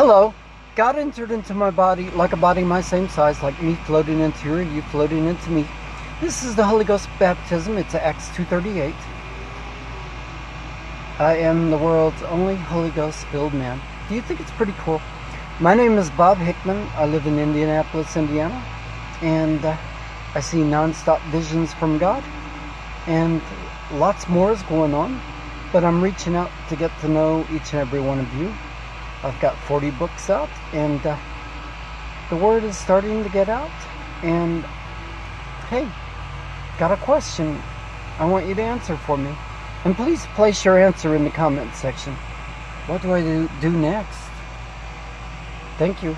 Hello. God entered into my body like a body my same size, like me floating into you, you floating into me. This is the Holy Ghost baptism. It's Acts 2.38. I am the world's only Holy Ghost filled man. Do you think it's pretty cool? My name is Bob Hickman. I live in Indianapolis, Indiana. And uh, I see non-stop visions from God. And lots more is going on. But I'm reaching out to get to know each and every one of you. I've got 40 books out. And uh, the word is starting to get out. And hey, got a question I want you to answer for me. And please place your answer in the comment section. What do I do, do next? Thank you.